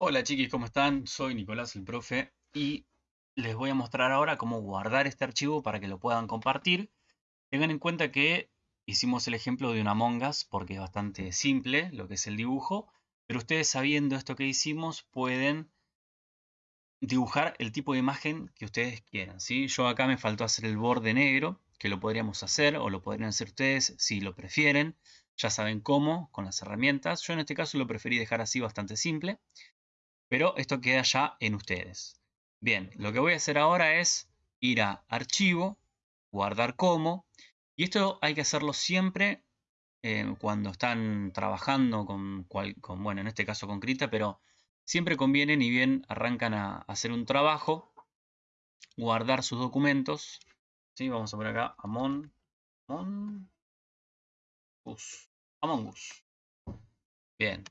Hola chiquis, ¿cómo están? Soy Nicolás el profe y les voy a mostrar ahora cómo guardar este archivo para que lo puedan compartir. Tengan en cuenta que hicimos el ejemplo de una Among Us porque es bastante simple lo que es el dibujo, pero ustedes sabiendo esto que hicimos pueden dibujar el tipo de imagen que ustedes quieran. ¿sí? Yo acá me faltó hacer el borde negro, que lo podríamos hacer o lo podrían hacer ustedes si lo prefieren. Ya saben cómo, con las herramientas. Yo en este caso lo preferí dejar así bastante simple. Pero esto queda ya en ustedes. Bien, lo que voy a hacer ahora es ir a Archivo, Guardar como. Y esto hay que hacerlo siempre eh, cuando están trabajando con, bueno, en este caso con Krita, pero siempre conviene, ni bien arrancan a, hacer un trabajo, guardar sus documentos. ¿sí? Vamos a poner acá Among Us. Among Us. Bien,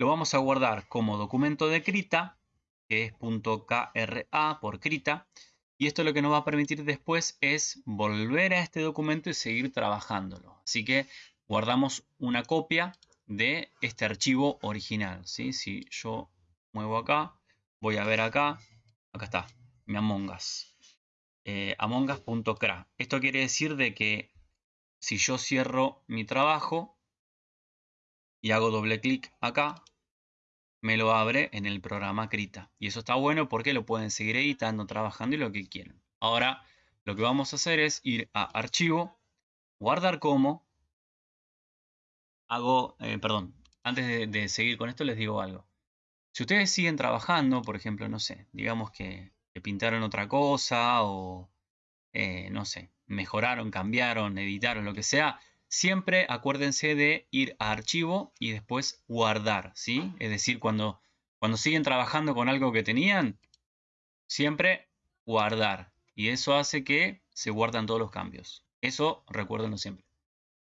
lo vamos a guardar como documento de Krita, que es .kra por Krita. Y esto lo que nos va a permitir después es volver a este documento y seguir trabajándolo. Así que guardamos una copia de este archivo original. ¿sí? Si yo muevo acá, voy a ver acá, acá está, mi Among Us. Eh, amongas.cra. Esto quiere decir de que si yo cierro mi trabajo y hago doble clic acá, me lo abre en el programa Krita. Y eso está bueno porque lo pueden seguir editando, trabajando y lo que quieran. Ahora lo que vamos a hacer es ir a Archivo, Guardar como. Hago, eh, perdón, antes de, seguir con esto les digo algo. Si ustedes siguen trabajando, por ejemplo, no sé, digamos que, pintaron otra cosa o, eh, no sé, mejoraron, cambiaron, editaron, lo que sea, siempre acuérdense de ir a archivo y después guardar, ¿sí? Es decir, cuando, cuando siguen trabajando con algo que tenían, siempre guardar. Y eso hace que se guardan todos los cambios. Eso recuérdenlo siempre.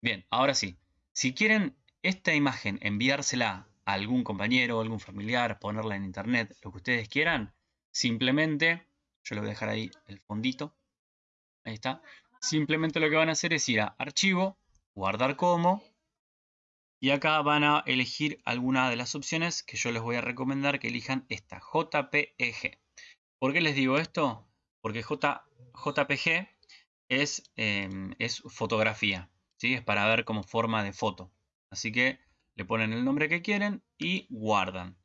Bien, ahora sí. Si quieren esta imagen enviársela a algún compañero, algún familiar, ponerla en internet, lo que ustedes quieran, simplemente, yo le voy a dejar ahí el fondito. Ahí está. Simplemente lo que van a hacer es ir a archivo, guardar como. Y acá van a elegir alguna de las opciones que yo les voy a recomendar que elijan esta, JPEG. ¿Por qué les digo esto? Porque J, JPG es, em, es fotografía, ¿sí? es para ver como forma de foto. Así que le ponen el nombre que quieren y guardan.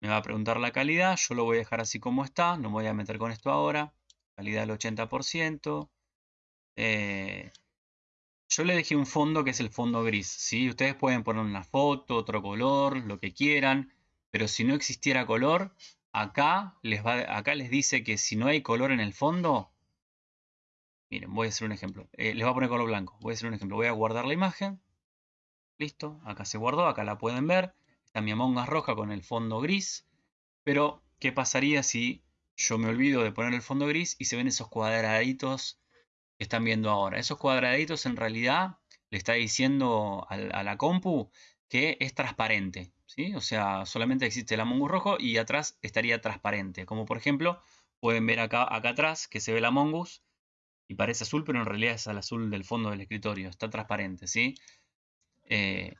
Me va a preguntar la calidad, yo lo voy a dejar así como está, no me voy a meter con esto ahora. Calidad del 80%. Eh, yo le dejé un fondo que es el fondo gris. ¿sí? Ustedes pueden poner una foto, otro color, lo que quieran. Pero si no existiera color, acá les, va, acá les dice que si no hay color en el fondo... Miren, voy a hacer un ejemplo. Eh, les voy a poner color blanco. Voy a hacer un ejemplo. Voy a guardar la imagen. Listo. Acá se guardó. Acá la pueden ver. Está mi Among roja con el fondo gris. Pero, ¿qué pasaría si yo me olvido de poner el fondo gris y se ven esos cuadraditos están viendo ahora. Esos cuadraditos en realidad le está diciendo a, la compu que es transparente. ¿sí? O sea, solamente existe el Among Us rojo y atrás estaría transparente. Como por ejemplo, pueden ver acá, acá atrás que se ve el Among Us y parece azul, pero en realidad es el azul del fondo del escritorio. Está transparente, ¿sí? Eh,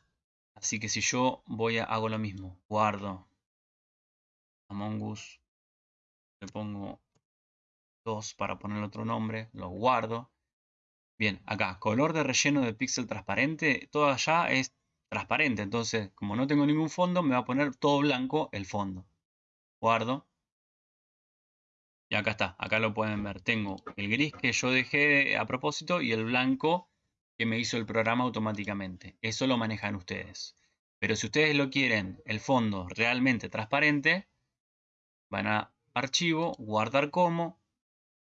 así que si yo voy a, hago lo mismo, guardo Among Us, le pongo para poner otro nombre, lo guardo. Bien, acá, color de relleno de píxel transparente, todo allá es transparente, entonces como no tengo ningún fondo, me va a poner todo blanco el fondo. Guardo. Y acá está, acá lo pueden ver. Tengo el gris que yo dejé a propósito y el blanco que me hizo el programa automáticamente. Eso lo manejan ustedes. Pero si ustedes lo quieren, el fondo realmente transparente, van a archivo, guardar como,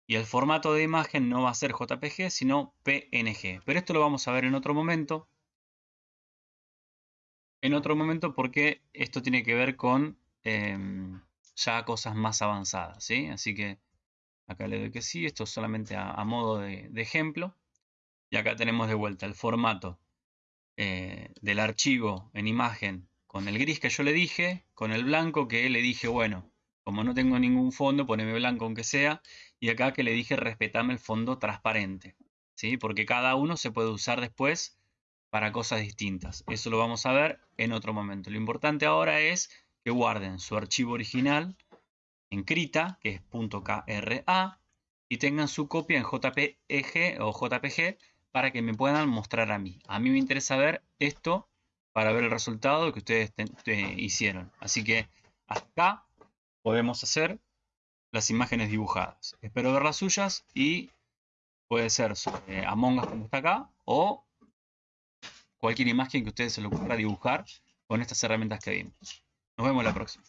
y el formato de imagen no va a ser JPG, sino PNG. Pero esto lo vamos a ver en otro momento. En otro momento porque esto tiene que ver con em, ya cosas más avanzadas. ¿sí? Así que acá le doy que sí. Esto es solamente a, modo de, ejemplo. Y acá tenemos de vuelta el formato eh, del archivo en imagen con el gris que yo le dije, con el blanco que le dije, bueno, como no tengo ningún fondo, poneme blanco aunque sea. Y acá que le dije respetame el fondo transparente. ¿sí? Porque cada uno se puede usar después para cosas distintas. Eso lo vamos a ver en otro momento. Lo importante ahora es que guarden su archivo original en Krita, que es .kra, y tengan su copia en JPG o JPG para que me puedan mostrar a mí. A mí me interesa ver esto para ver el resultado que ustedes hicieron. Así que acá podemos hacer las imágenes dibujadas. Espero ver las suyas y puede ser sobre Among Us como está acá o cualquier imagen que ustedes se lo ocurra dibujar con estas herramientas que vimos. Nos vemos la próxima.